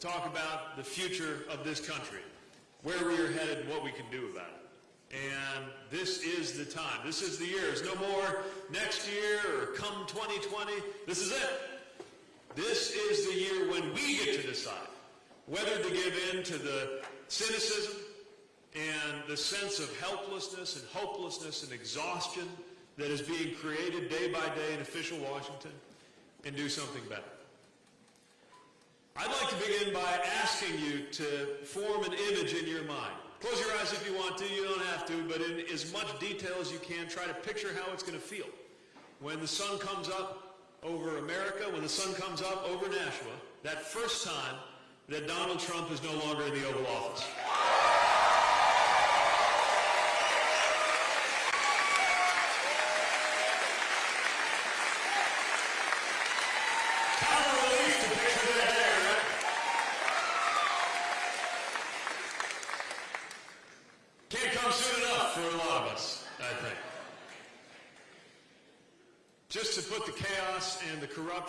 talk about the future of this country, where we are headed, and what we can do about it. And this is the time. This is the year. There's no more next year or come 2020. This is it. This is the year when we get to decide whether to give in to the cynicism and the sense of helplessness and hopelessness and exhaustion that is being created day by day in official Washington and do something better. I'd like to begin by asking you to form an image in your mind. Close your eyes if you want to, you don't have to, but in as much detail as you can, try to picture how it's going to feel. When the sun comes up over America, when the sun comes up over Nashua, that first time that Donald Trump is no longer in the Oval Office. Kind of a relief to picture that there, right? Can't come soon enough for a lot of us, I think. Just to put the chaos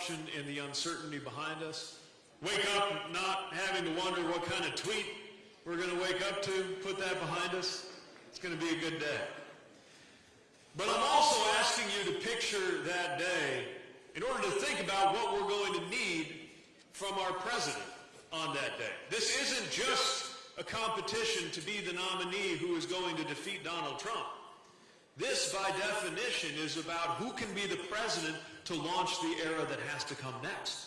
corruption and the uncertainty behind us, wake up not having to wonder what kind of tweet we're going to wake up to, put that behind us. It's going to be a good day. But I'm also asking you to picture that day in order to think about what we're going to need from our president on that day. This isn't just a competition to be the nominee who is going to defeat Donald Trump. This, by definition, is about who can be the president to launch the era that has to come next.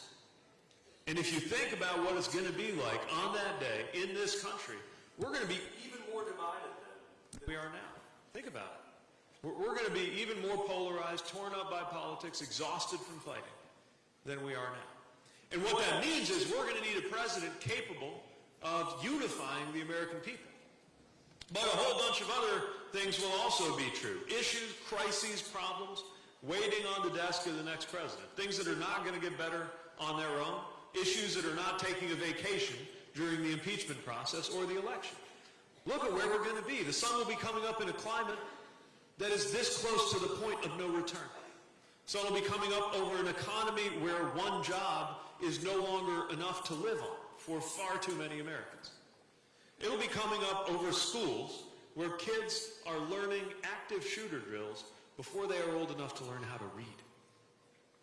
And if you think about what it's going to be like on that day in this country, we're going to be even more divided than we are now. Think about it. We're, going to be even more polarized, torn up by politics, exhausted from fighting than we are now. And what that means is we're going to need a president capable of unifying the American people. But a whole bunch of other things will also be true. Issues, crises, problems waiting on the desk of the next president. Things that are not going to get better on their own. Issues that are not taking a vacation during the impeachment process or the election. Look at where we're going to be. The sun will be coming up in a climate that is this close to the point of no return. So it'll be coming up over an economy where one job is no longer enough to live on for far too many Americans. It'll be coming up over schools where kids are learning active shooter drills before they are old enough to learn how to read.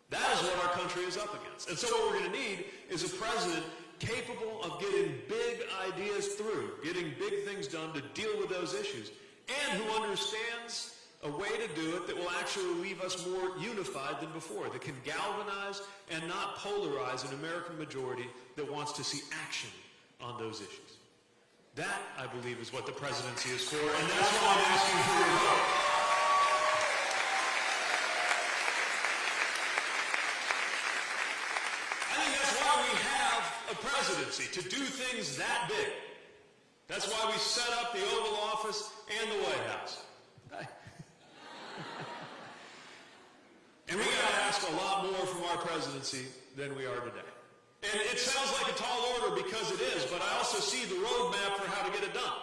That is what our country is up against. And so what we're going to need is a president capable of getting big ideas through, getting big things done to deal with those issues, and who understands a way to do it that will actually leave us more unified than before, that can galvanize and not polarize an American majority that wants to see action on those issues. That, I believe, is what the presidency is for, and that's why I'm asking for your vote. I think that's why we have a to do things that big. That's why we set up the Oval Office and the White House. and we got to ask a lot more from our presidency than we are today. And it sounds like a tall order because it is, but I also see the roadmap for how to get it done.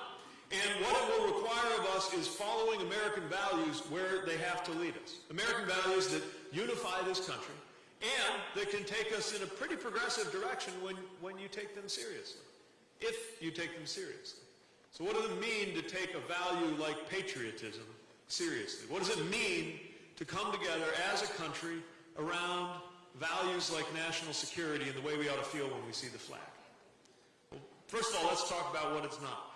And what it will require of us is following American values where they have to lead us. American values that unify this country and that can take us in a pretty progressive direction when, when you take them seriously, if you take them seriously. So what does it mean to take a value like patriotism seriously? What does it mean to come together as a country around values like national security and the way we ought to feel when we see the flag? Well, first of all, let's talk about what it's not.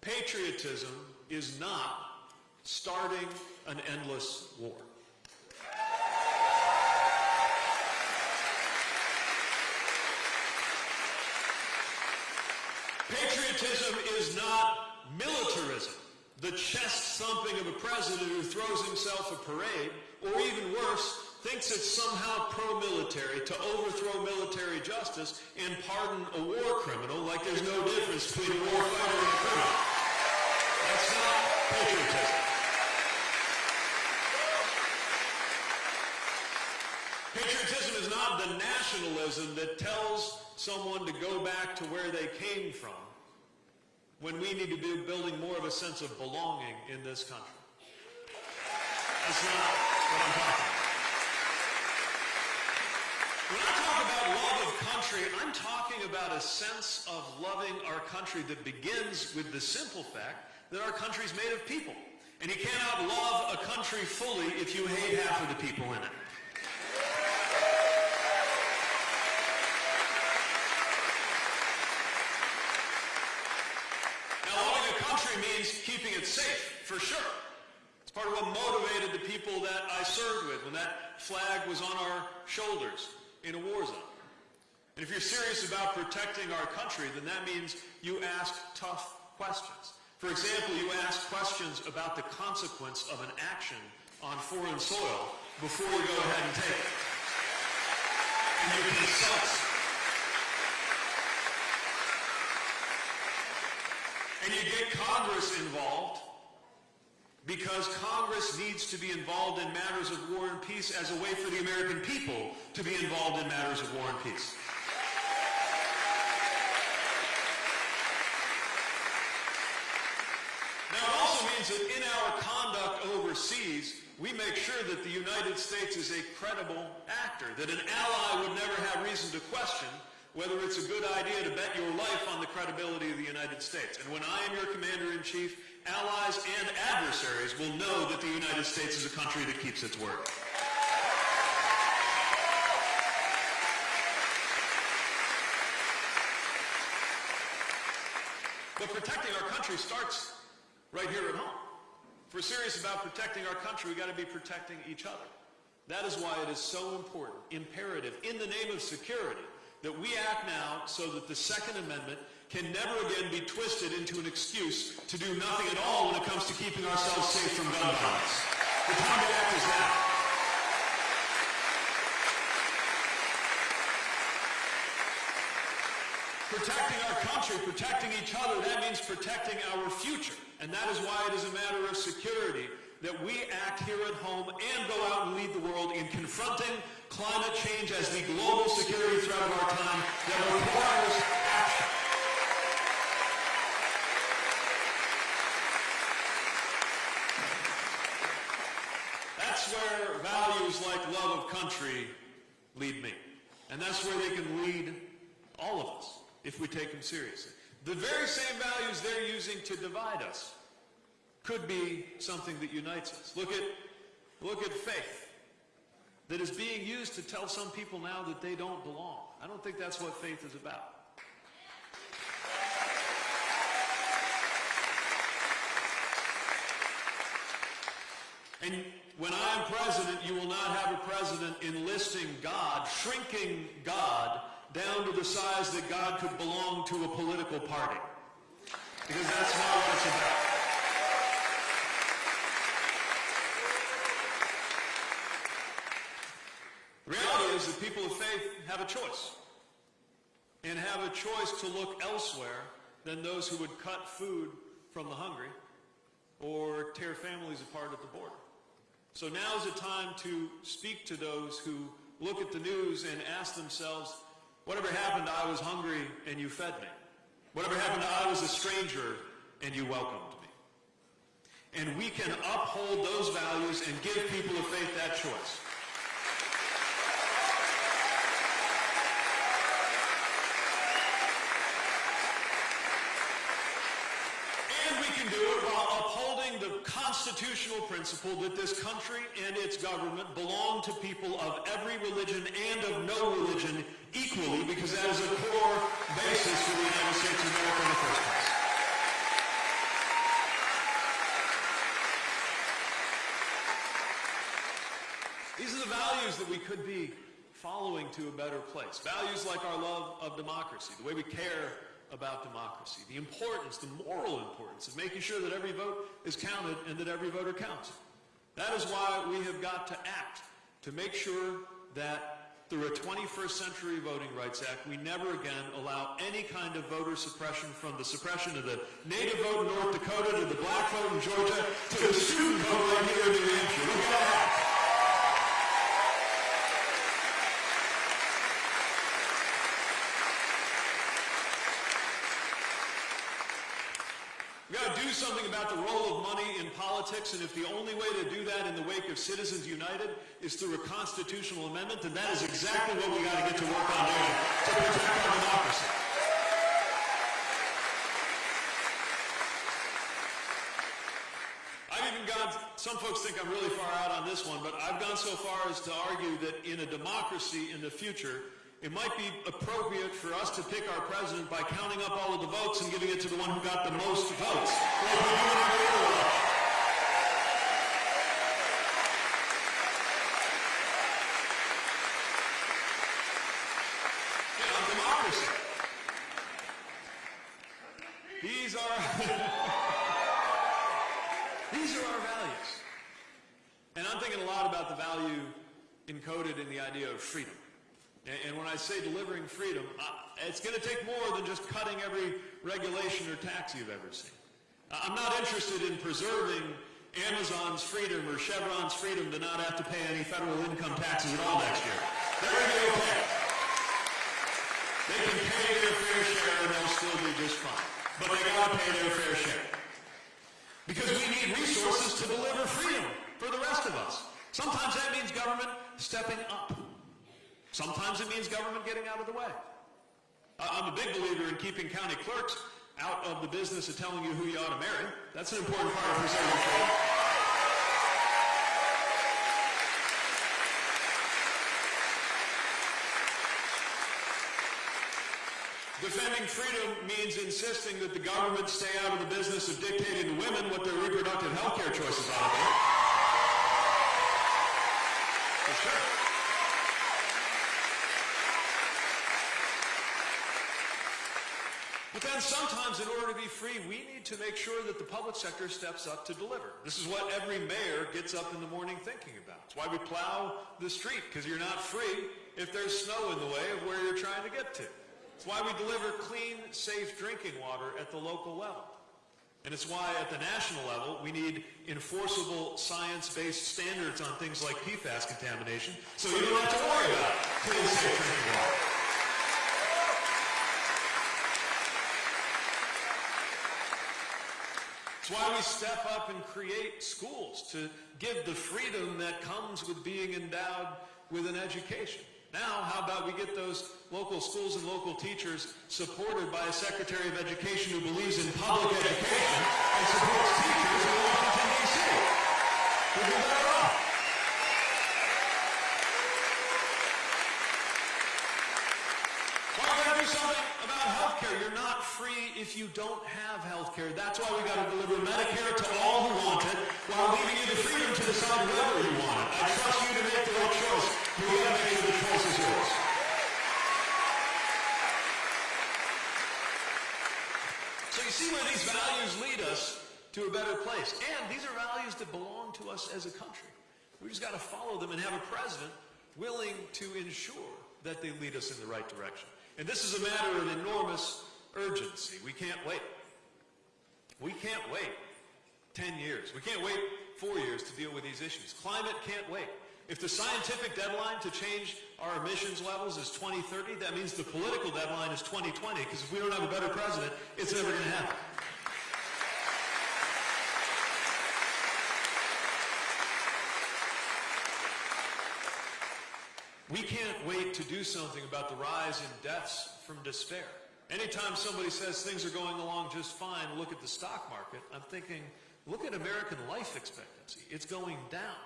Patriotism is not starting an endless war. Patriotism is not militarism, the chest thumping of a president who throws himself a parade, or even worse, thinks it's somehow pro-military to overthrow military justice and pardon a war criminal like there's no difference between a war fighter and a criminal. That's not patriotism. Patriotism is not not the that tells someone to go back to where they came from when we need to be building more of a sense of belonging in this country. That's not what I'm talking about. When I talk about love of country, I'm talking about a sense of loving our country that begins with the simple fact that our country is made of people. And you cannot love a country fully if you hate half of the people in it. Now, loving a country means keeping it safe, for sure. It's part of what motivated the people that I served with when that flag was on our shoulders in a war zone. And if you're serious about protecting our country, then that means you ask tough questions. For example, you ask questions about the consequence of an action on foreign soil before you go ahead and take it. And you consult. And you get Congress involved because Congress needs to be involved in matters of war and peace as a way for the American people to be involved in matters of war and peace. Now, it also means that in our conduct overseas, we make sure that the United States is a credible actor, that an ally would never have reason to question whether it's a good idea to bet your life on the credibility of the United States. And when I am your commander-in-chief, allies and adversaries will know that the United States is a country that keeps its word. But protecting our country starts right here at home. If we're serious about protecting our country, we've got to be protecting each other. That is why it is so important, imperative, in the name of security, that we act now so that the Second Amendment can never again be twisted into an excuse to do nothing at all when it comes to keeping ourselves safe from gun violence. The time to act is now. Protecting our country, protecting each other, that means protecting our future. And that is why it is a matter of security that we act here at home and go out and lead the world in confronting climate change as the global security threat of our time that requires action. That's where values like love of country lead me. And that's where they can lead all of us if we take them seriously. The very same values they're using to divide us could be something that unites us. Look at, look at faith that is being used to tell some people now that they don't belong. I don't think that's what faith is about. And when I am president, you will not have a president enlisting God, shrinking God down to the size that God could belong to a political party. Because that's not what it's about. The reality people of faith have a choice. And have a choice to look elsewhere than those who would cut food from the hungry or tear families apart at the border. So now is the time to speak to those who look at the news and ask themselves, whatever happened, I was hungry and you fed me. Whatever happened, I was a stranger and you welcomed me. And we can uphold those values and give people of faith that choice. And we can do it while upholding the constitutional principle that this country and its government belong to people of every religion and of no religion equally because that is a core basis for the United States of America in the first place. These are the values that we could be following to a better place. Values like our love of democracy, the way we care about democracy, the importance, the moral importance of making sure that every vote is counted and that every voter counts. That is why we have got to act to make sure that through a 21st Century Voting Rights Act, we never again allow any kind of voter suppression from the suppression of the native vote in North Dakota to the black vote in Georgia to the student vote right here in New Hampshire. Look at that. We got to do something about the role of money in politics, and if the only way to do that in the wake of Citizens United is through a constitutional amendment, then that is exactly what we got to get to work on doing to protect our democracy. I've even gone, some folks think I'm really far out on this one, but I've gone so far as to argue that in a democracy in the future, it might be appropriate for us to pick our president by counting up all of the votes and giving it to the one who got the most votes. These are these are our values. And I'm thinking a lot about the value encoded in the idea of freedom. And, when I say delivering freedom, it's going to take more than just cutting every regulation or tax you've ever seen. I'm not interested in preserving Amazon's freedom or Chevron's freedom to not have to pay any federal income taxes at all next year. They're going to be okay. They can pay their fair share and they'll still be just fine. But they got to pay their fair share. Because we need resources to deliver freedom for the rest of us. Sometimes that means government stepping up. Sometimes it means government getting out of the way. I'm a big believer in keeping county clerks out of the business of telling you who you ought to marry. That's an important part of preserving freedom. Defending freedom means insisting that the government stay out of the business of dictating to women what their reproductive health care choices ought to be. For sure. Then sometimes in order to be free, we need to make sure that the public sector steps up to deliver. This is what every mayor gets up in the morning thinking about. It's why we plow the street, because you're not free if there's snow in the way of where you're trying to get to. It's why we deliver clean, safe drinking water at the local level. And it's why at the national level, we need enforceable science-based standards on things like PFAS contamination, so you don't have to worry about clean, safe drinking water. It's why we step up and create schools to give the freedom that comes with being endowed with an education. Now, how about we get those local schools and local teachers supported by a Secretary of Education who believes in public education and supports teachers in Washington, D.C.? We'll be better off. Why we gotta do something about health care? You're not free if you don't have health care. That's why we gotta deliver Medicare to all who want it while leaving you the freedom to decide whether you want it. I trust you to make the right choice, but we gotta make sure the choice is yours. So you see where these values lead us to a better place. And these are values that belong to us as a country. We just got to follow them and have a president willing to ensure that they lead us in the right direction. And this is a matter of enormous urgency. We can't wait. We can't wait 10 years. We can't wait four years to deal with these issues. Climate can't wait. If the scientific deadline to change our emissions levels is 2030, that means the political deadline is 2020, because if we don't have a better president, it's never going to happen. We can't wait to do something about the rise in deaths from despair. Anytime somebody says things are going along just fine, look at the stock market, I'm thinking, look at American life expectancy. It's going down.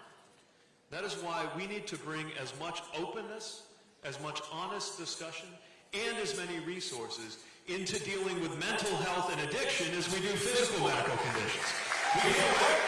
That is why we need to bring as much openness, as much honest discussion, and as many resources into dealing with mental health and addiction as we do physical medical conditions. We can't wait.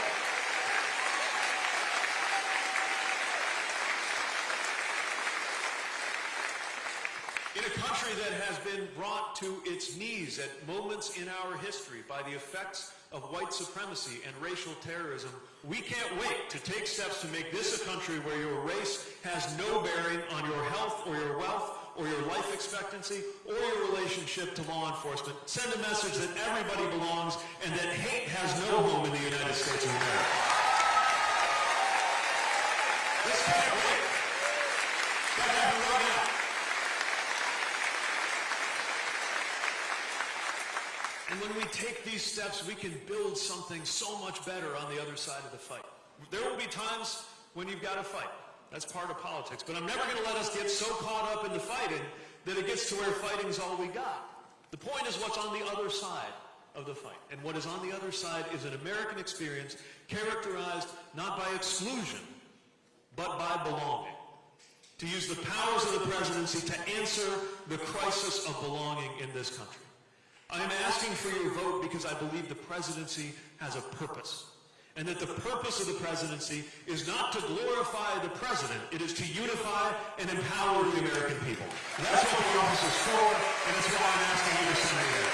In a country that has been brought to its knees at moments in our history by the effects of white supremacy and racial terrorism, we can't wait to take steps to make this a country where your race has no bearing on your health or your wealth or your life expectancy or your relationship to law enforcement. Send a message that everybody belongs and that hate has no home in the United States of America. This can't wait. Gotta happen right now. And when we take these steps, we can build something so much better on the other side of the fight. There will be times when you've got to fight. That's part of politics. But I'm never going to let us get so caught up in the fighting that it gets to where fighting's all we got. The point is what's on the other side of the fight. And what is on the other side is an American experience characterized not by exclusion, but by belonging. To use the powers of the presidency to answer the crisis of belonging in this country. I am asking for your vote because I believe the presidency has a purpose. And that the purpose of the presidency is not to glorify the president, it is to unify and empower the American people. That's what the office is for, and that's why I'm asking you to send me there.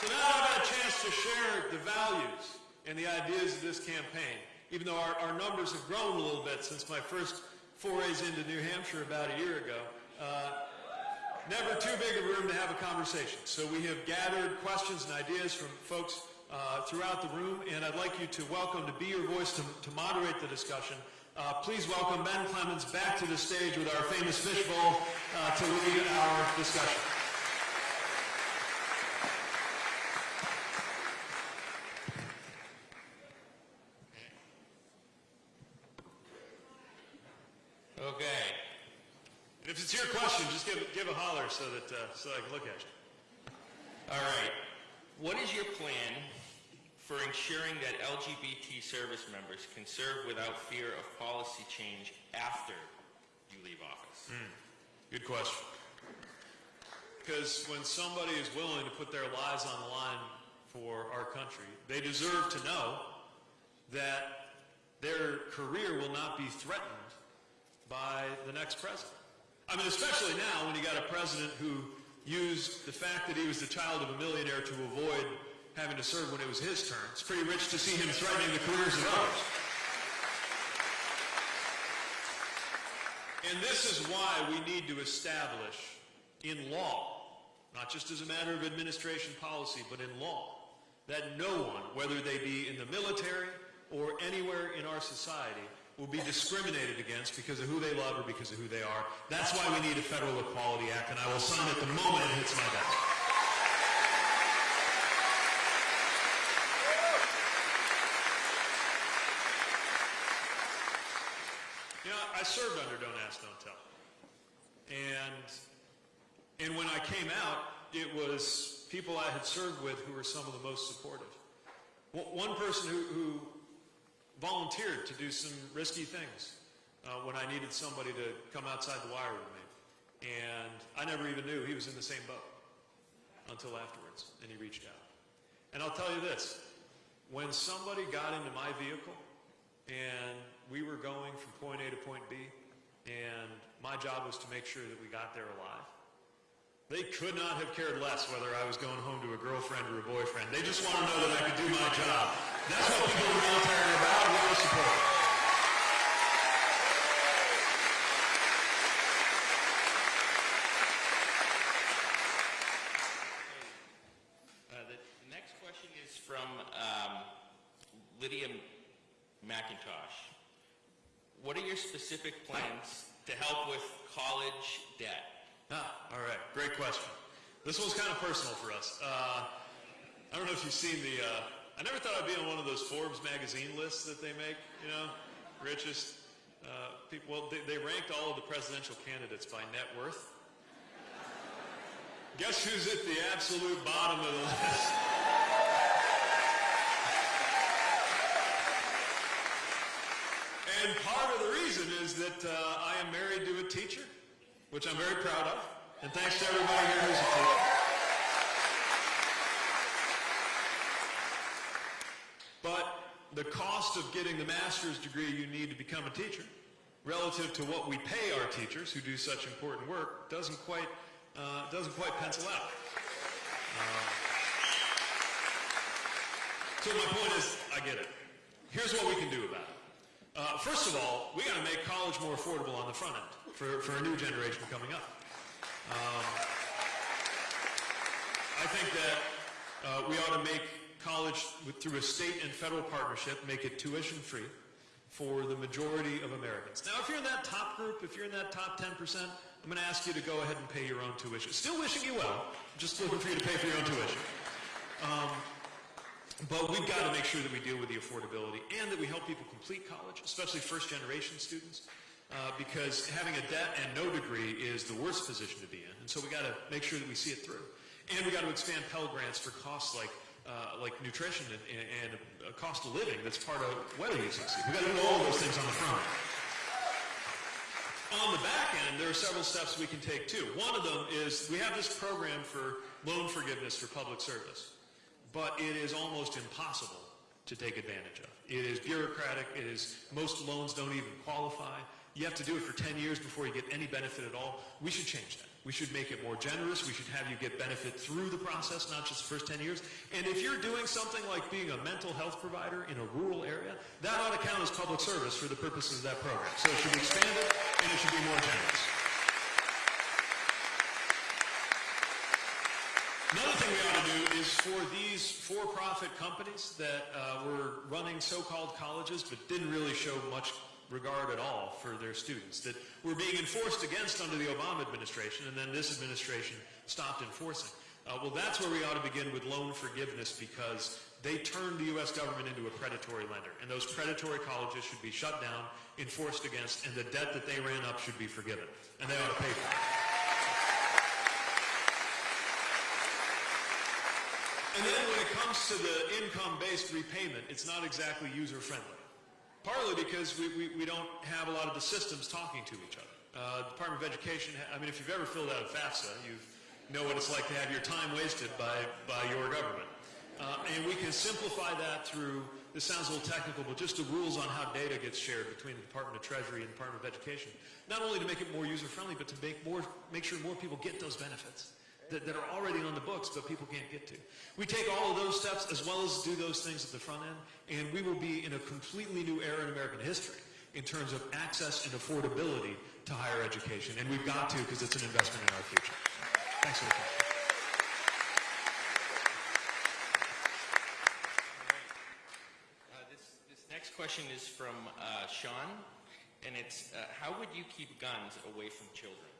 So now I've got a chance to share the values and the ideas of this campaign, even though our, our numbers have grown a little bit since my first forays into New Hampshire about a year ago. Uh, never too big a room to have a conversation. So we have gathered questions and ideas from folks uh, throughout the room, and I'd like you to welcome, to be your voice, to, to moderate the discussion. Uh, please welcome Ben Clemens back to the stage with our famous fishbowl uh, to lead our discussion. Okay. And if it's your question, just give, holler so that uh, so I can look at you. All right. What is your plan for ensuring that LGBT service members can serve without fear of policy change after you leave office? Good question. Because when somebody is willing to put their lives on the line for our country, they deserve to know that their career will not be threatened by the next president. I mean, especially now when you got a president who used the fact that he was the child of a millionaire to avoid having to serve when it was his turn. It's pretty rich to see him threatening the careers of others. And this is why we need to establish in law, not just as a matter of administration policy, but in law, that no one, whether they be in the military or anywhere in our society, will be discriminated against because of who they love or because of who they are. That's why we need a Federal Equality Act, and I will sign it the moment it hits my desk. You know, I served under Don't Ask, Don't Tell. And, and when I came out, it was people I had served with who were some of the most supportive. One person who, who volunteered to do some risky things uh, when I needed somebody to come outside the wire with me. And I never even knew he was in the same boat until afterwards, and he reached out. And I'll tell you this, when somebody got into my vehicle and we were going from point A to point B, and my job was to make sure that we got there alive, they could not have cared less whether I was going home to a girlfriend or a boyfriend. They just want to know that I could do my job. That's what people the military are about. We're support. Uh, the next question is from um, Lydia McIntosh. What are your specific plans to help with college debt? Ah, all right. Question. This one's kind of personal for us. Uh, I don't know if you've seen the. Uh, I never thought I'd be on one of those Forbes magazine lists that they make. You know, richest uh, people. Well, they, they ranked all of the presidential candidates by net worth. Guess who's at the absolute bottom of the list? And part of the reason is that uh, I am married to a teacher, which I'm very proud of. And thanks to everybody here who's a teacher. But the cost of getting the master's degree you need to become a teacher, relative to what we pay our teachers who do such important work, doesn't quite uh, doesn't quite pencil out. Um, so my point is, I get it. Here's what we can do about it. Uh, first of all, we got to make college more affordable on the front end for, for a new generation coming up. Um, I think that uh, we ought to make college through a state and federal partnership, make it tuition free for the majority of Americans. Now, if you're in that top group, if you're in that top 10%, I'm going to ask you to go ahead and pay your own tuition. Still wishing you well, just looking for you to pay for your own tuition. Um, but we've got to make sure that we deal with the affordability and that we help people complete college, especially first generation students, uh, because having a debt and no degree is the worst position to be in. And so we got to make sure that we see it through. And we got to expand Pell Grants for costs like uh, like nutrition and, and, a cost of living that's part of whether you succeed. We got to do all those things on the front. On the back end, there are several steps we can take too. One of them is we have this program for loan forgiveness for public service, but it is almost impossible to take advantage of. It is bureaucratic. It is most loans don't even qualify. You have to do it for 10 years before you get any benefit at all. We should change that. We should make it more generous. We should have you get benefit through the process, not just the first 10 years. And if you're doing something like being a mental health provider in a rural area, that ought to count as public service for the purposes of that program. So it should be expanded and it should be more generous. Another thing we ought to do is for these for-profit companies that uh, were running so-called colleges but didn't really show much regard at all for their students, that were being enforced against under the Obama administration, and then this administration stopped enforcing. Uh, well, that's where we ought to begin with loan forgiveness because they turned the U.S. government into a predatory lender, and those predatory colleges should be shut down, enforced against, and the debt that they ran up should be forgiven, and they ought to pay for it. And then when it comes to the income-based repayment, it's not exactly user-friendly. Partly because we, we, we don't have a lot of the systems talking to each other. Uh, Department of Education, I mean, if you've ever filled out a FAFSA, you know what it's like to have your time wasted by, by your government. Uh, and we can simplify that through, this sounds a little technical, but just the rules on how data gets shared between the Department of Treasury and the Department of Education. Not only to make it more user-friendly, but to make, more, make sure more people get those benefits that, that are already on the books but people can't get to. We take all of those steps as well as do those things at the front end, and we will be in a completely new era in American history in terms of access and affordability to higher education. And we've got to because it's an investment in our future. Thanks for the question. Uh, this, this next question is from uh, Sean, and it's uh, how would you keep guns away from children?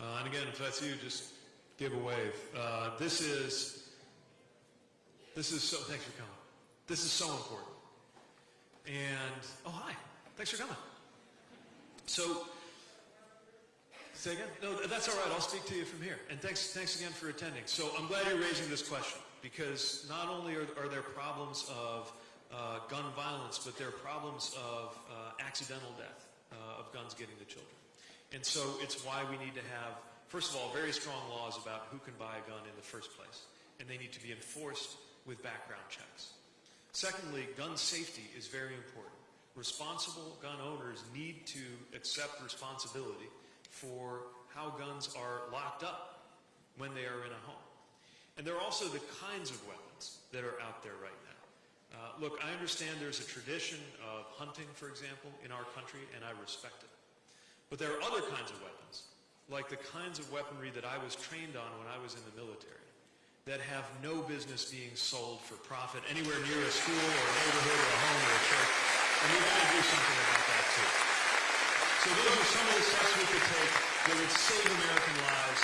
Uh, and again, if that's you, just give a wave. Uh, this is, this is so, thanks for coming. This is so important. And, oh, hi. Thanks for coming. So, say again? No, that's all right. I'll speak to you from here. And thanks, thanks again for attending. So I'm glad you're raising this question because not only are, are there problems of uh, gun violence, but there are problems of uh, accidental death uh, of guns getting to children. And so it's why we need to have, first of all, very strong laws about who can buy a gun in the first place. And they need to be enforced with background checks. Secondly, gun safety is very important. Responsible gun owners need to accept responsibility for how guns are locked up when they are in a home. And there are also the kinds of weapons that are out there right now. Uh, look, I understand there's a tradition of hunting, for example, in our country, and I respect it. But there are other kinds of weapons, like the kinds of weaponry that I was trained on when I was in the military, that have no business being sold for profit anywhere near a school or a neighborhood or a home or a church. And we've got to do something about that too. So those are some of the steps we could take that would save American lives.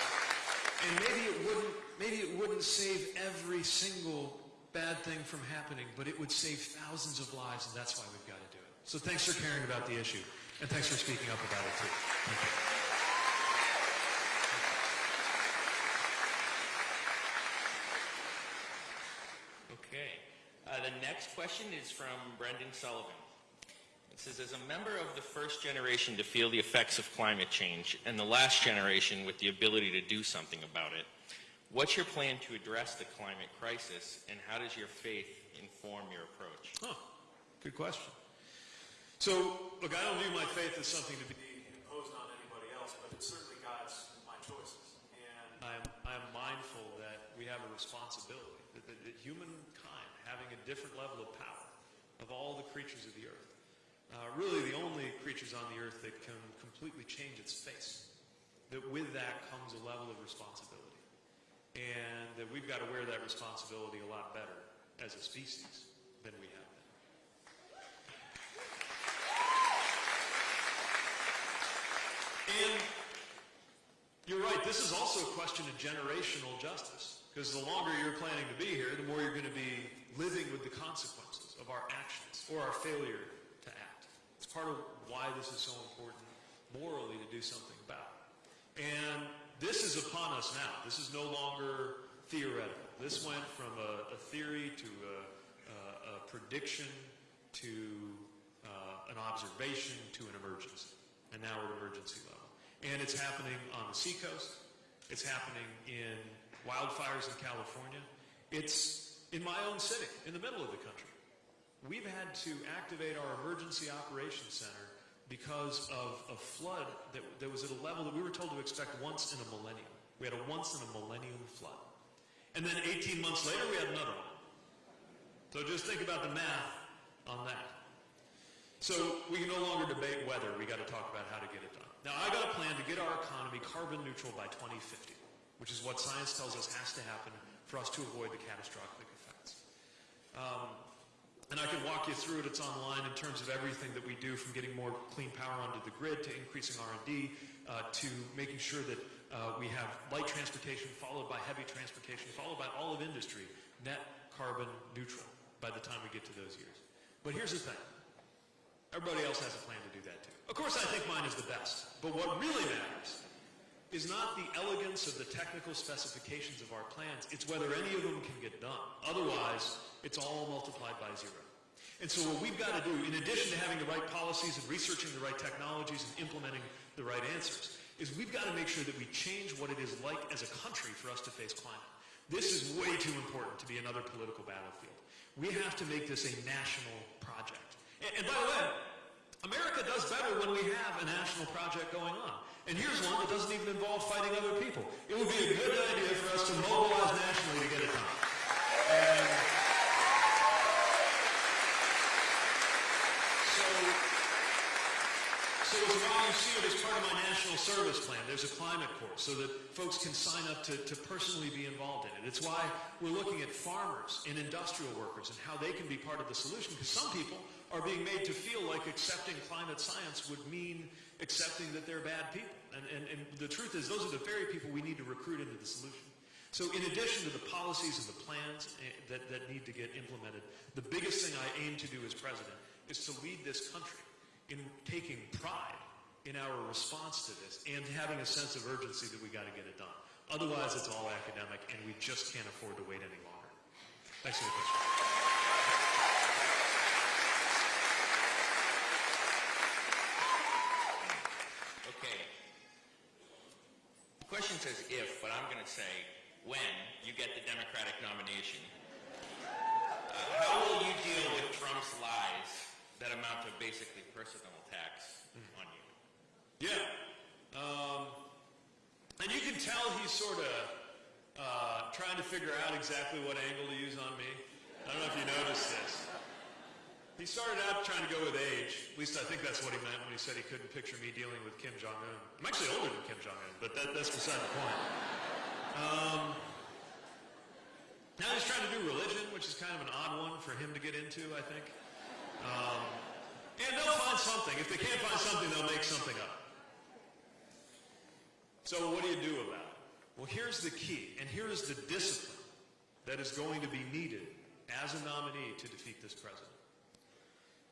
And maybe it wouldn't, maybe it wouldn't save every single bad thing from happening, but it would save thousands of lives, and that's why we've got to do it. So thanks for caring about the issue. And thanks for speaking up about it too. Thank you. Okay. Uh, the next question is from Brendan Sullivan. It says, as a member of the first generation to feel the effects of climate change and the last generation with the ability to do something about it, what's your plan to address the climate crisis and how does your faith inform your approach? Huh. Good question. So, look, I don't view my faith as something to be imposed on anybody else, but it certainly guides my choices. And I'm, I'm mindful that we have a responsibility, that, that, that humankind having a different level of power of all the creatures of the earth, uh, really the only creatures on the earth that can completely change its face, that with that comes a level of responsibility. And that we've got to wear that responsibility a lot better as a species than we have been. And you're right, this is also a question of generational justice. Because the longer you're planning to be here, the more you're going to be living with the consequences of our actions or our failure to act. It's part of why this is so important morally to do something about. And this is upon us now. This is no longer theoretical. This went from a, a theory to a, a, a prediction to uh, an observation to an emergency. And now we're at emergency level. And it's happening on the seacoast. It's happening in wildfires in California. It's in my own city, in the middle of the country. We've had to activate our emergency operations center because of a flood that, that was at a level that we were told to expect once in a millennium. We had a once in a millennium flood. And then 18 months later, we had another one. So just think about the math on that. So we can no longer debate whether. We got to talk about how to get it done. Now, I got a plan to get our economy carbon neutral by 2050 which is what science tells us has to happen for us to avoid the catastrophic effects. Um, and I can walk you through it. It's online in terms of everything that we do, from getting more clean power onto the grid to increasing R&D uh, to making sure that uh, we have light transportation followed by heavy transportation, followed by all of industry, net carbon neutral by the time we get to those years. But here's the thing. Everybody else has a plan to do that too. Of course, I think mine is the best. But what really matters is not the elegance of the technical specifications of our plans, it's whether any of them can get done. Otherwise, it's all multiplied by zero. And so what we've got to do, in addition to having the right policies and researching the right technologies and implementing the right answers, is we've got to make sure that we change what it is like as a country for us to face climate. This is way too important to be another political battlefield. We have to make this a national project. And, by the way, America does better when we have a national project going on. And here's one that doesn't even involve fighting other people. It would be a good idea for us to mobilize nationally to get it done. And so, so why you see it as part of my national service plan. There's a Climate Corps so that folks can sign up to, to personally be involved in it. It's why we're looking at farmers and industrial workers and how they can be part of the solution because some people are being made to feel like accepting climate science would mean accepting that they're bad people. And, and, and the truth is, those are the very people we need to recruit into the solution. So in addition to the policies and the plans eh, that, that need to get implemented, the biggest thing I aim to do as president is to lead this country in taking pride in our response to this and having a sense of urgency that we got to get it done. Otherwise, it's all academic, and we just can't afford to wait any longer. Thanks for the question. Okay. The question says if, but I'm going to say when you get the Democratic nomination. Uh, how will you deal with Trump's lies that amount to basically personal attacks on you? Yeah. Um, and you can tell he's sort of uh, trying to figure out exactly what angle to use on me. I don't know if you noticed this. He started out trying to go with age. At least I think that's what he meant when he said he couldn't picture me dealing with Kim Jong-un. I'm actually older than Kim Jong-un, but that, that's beside the point. Um, now he's trying to do religion, which is kind of an odd one for him to get into, I think. Um, and they'll find something. If they can't find something, they'll make something up. So what do you do about it? Well, here's the key, and here is the discipline that is going to be needed as a nominee to defeat this president.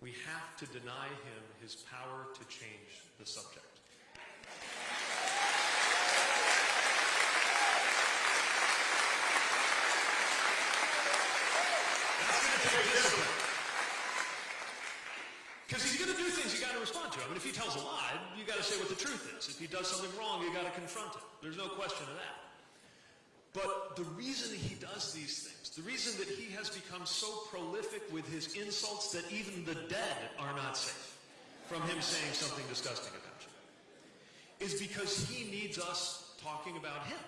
We have to deny him his power to change the subject. That's going to take discipline. Because he's going to do things you got to respond to. I mean, if he tells a lie, you got to say what the truth is. If he does something wrong, you got to confront him. There's no question of that. But the reason he does these things, the reason that he has become so prolific with his insults that even the dead are not safe from him saying something disgusting about you, is because he needs us talking about him.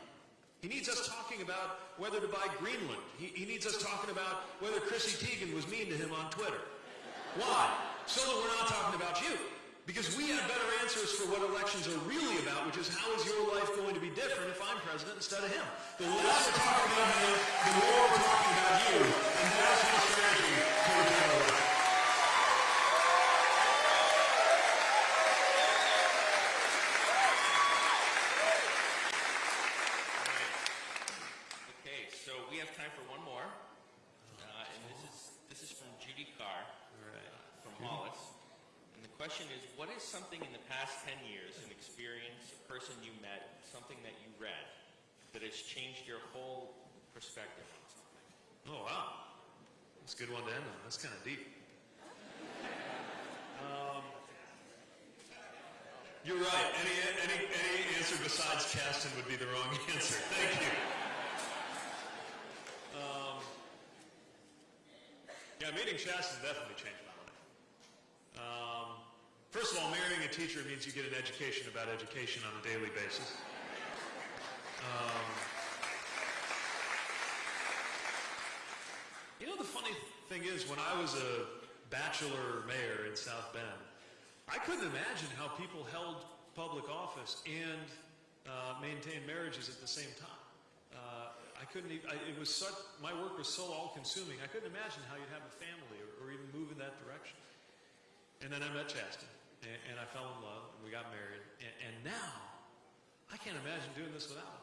He needs us talking about whether to buy Greenland. He, he needs us talking about whether Chrissy Teigen was mean to him on Twitter. Why? So that we're not talking about you. Because we have better answers for what elections are really about, which is how is your life going to be different if I'm president instead of him. The less we're talking about him, the more we're talking about you. And that's my strategy for the general election. question is, what is something in the past 10 years, an experience, a person you met, something that you read, that has changed your whole perspective on something? Oh, wow. That's a good one to end on. That's kind of deep. Um, you're right. Any, any, any answer besides Chasten would be the wrong answer. Thank you. Um, yeah, meeting Chasten definitely changed my life. Um, first of all, marrying a teacher means you get an education about education on a daily basis. You know, the funny thing is, when I was a bachelor mayor in South Bend, I couldn't imagine how people held public office and uh, maintained marriages at the same time. Uh, I couldn't. Even, I, it was such. My work was so all-consuming. I couldn't imagine how you'd have a family or, or even move in that direction. And then I met Chasten, and, and I fell in love, and we got married. And, and now, I can't imagine doing this without him.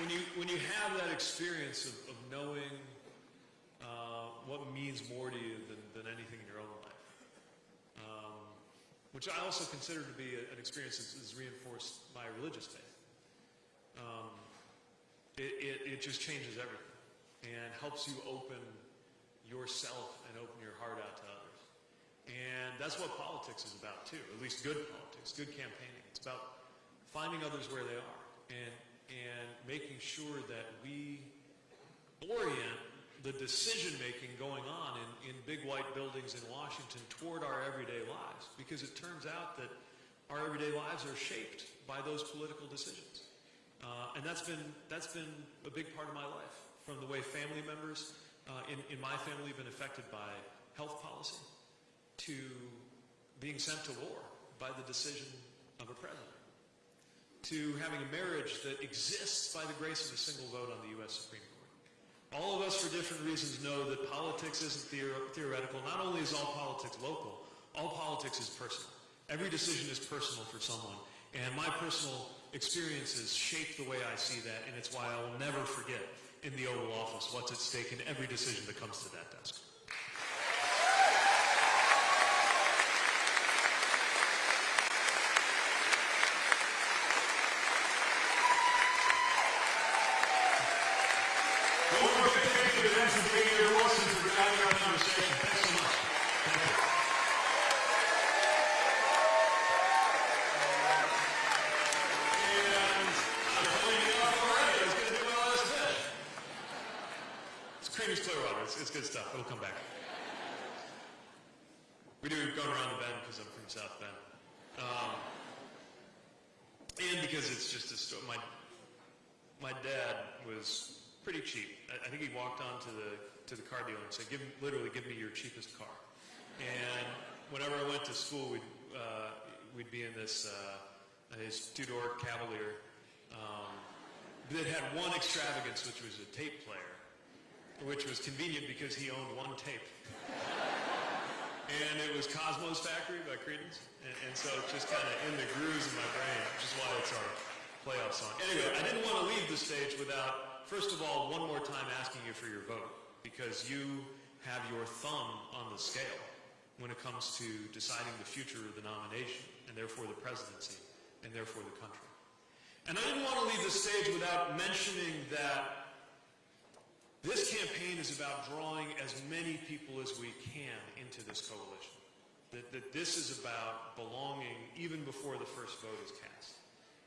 When you when you have that experience of, of knowing uh, what means more to you than, than anything in your own life, um, which I also consider to be a, an experience that is reinforced by religious faith, um, it, it, it just changes everything and helps you open yourself and open your heart out to others. And that's what politics is about too, at least good politics, good campaigning. It's about finding others where they are and making sure that we orient the decision making going on in, in big white buildings in Washington toward our everyday lives. Because it turns out that our everyday lives are shaped by those political decisions. Uh, and that's been, that's been a big part of my life, from the way family members uh, in, in my family have been affected by health policy to being sent to war by the decision of a president to having a marriage that exists by the grace of a single vote on the U.S. Supreme Court. All of us, for different reasons, know that politics isn't theor- theoretical. Not only is all politics local, all politics is personal. Every decision is personal for someone. And my personal experiences shape the way I see that, and it's why I will never forget in the Oval Office what's at stake in every decision that comes to that desk. One more big thank you to them for being here, Wilson, for driving our conversation. Thanks so much. Thank you. And I'm telling you off already, it's going to do well as fish. It's Creedence Clearwater. It's, it's good stuff. It'll come back. We do go around the bend because I'm from South Bend. Um, and because it's just a story. My, my dad was pretty cheap. I, I think he walked on to the, to the car dealer and said, give, literally, give me your cheapest car. And whenever I went to school, we'd, uh, we'd be in this, uh, his two-door Cavalier um, that had one extravagance, which was a tape player, which was convenient because he owned one tape. And it was Cosmo's Factory by Creedence. And, and so it's just kind of in the grooves of my brain, which is why it's our playoff song. Anyway, I didn't want to leave the stage without, first of all, one more time asking you for your vote because you have your thumb on the scale when it comes to deciding the future of the nomination and therefore the presidency and therefore the country. And I didn't want to leave the stage without mentioning that this campaign is about drawing as many people as we can into this coalition. That, that this is about belonging even before the first vote is cast.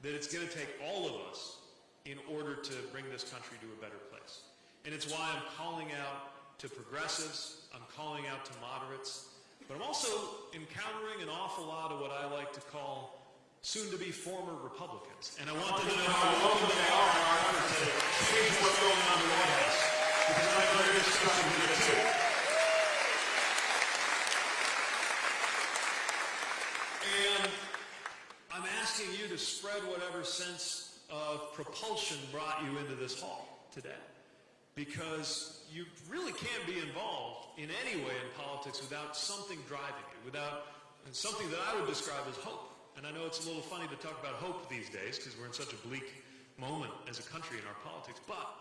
That it's going to take all of us in order to bring this country to a better place. And it's why I'm calling out to progressives, I'm calling out to moderates, but I'm also encountering an awful lot of what I like to call soon-to-be former Republicans. And I want them to know how welcome they are in our to change what's going on in the White House. And I'm asking you to spread whatever sense of propulsion brought you into this hall today. Because you really can't be involved in any way in politics without something driving you, without something that I would describe as hope. And I know it's a little funny to talk about hope these days because we're in such a bleak moment as a country in our politics. But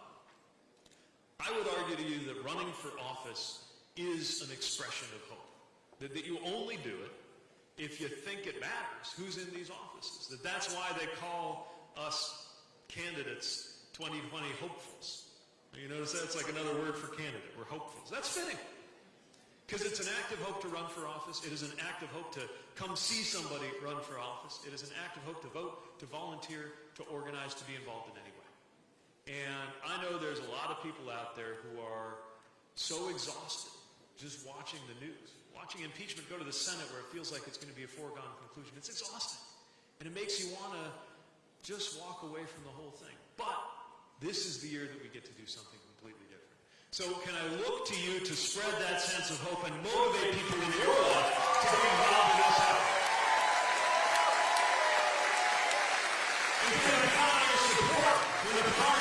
I would argue to you that running for office is an expression of hope. That, that you only do it if you think it matters who's in these offices. That that's why they call us candidates 2020 hopefuls. You notice that's like another word for candidate. We're hopefuls. That's fitting. Because it's an act of hope to run for office. It is an act of hope to come see somebody run for office. It is an act of hope to vote, to volunteer, to organize, to be involved in any way. And I know there's a lot of people out there who are so exhausted just watching the news, watching impeachment go to the Senate where it feels like it's going to be a foregone conclusion. It's exhausting. And it makes you want to just walk away from the whole thing. But this is the year that we get to do something completely different. So can I look to you to spread that sense of hope and motivate people in your life to be involved in this effort? And can I count on your support comes